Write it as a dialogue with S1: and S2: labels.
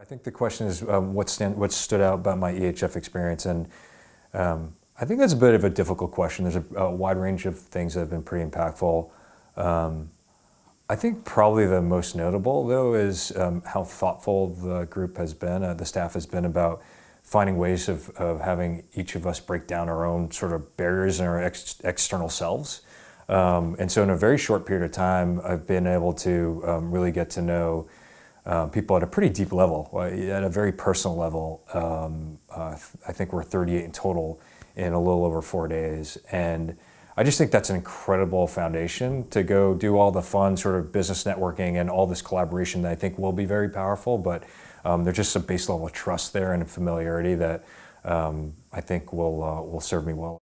S1: I think the question is um, what, stand, what stood out about my EHF experience, and um, I think that's a bit of a difficult question. There's a, a wide range of things that have been pretty impactful. Um, I think probably the most notable, though, is um, how thoughtful the group has been, uh, the staff has been about finding ways of, of having each of us break down our own sort of barriers and our ex external selves. Um, and so in a very short period of time, I've been able to um, really get to know uh, people at a pretty deep level, uh, at a very personal level. Um, uh, I think we're 38 in total in a little over four days. And I just think that's an incredible foundation to go do all the fun sort of business networking and all this collaboration that I think will be very powerful. But um, there's just a base level of trust there and familiarity that um, I think will, uh, will serve me well.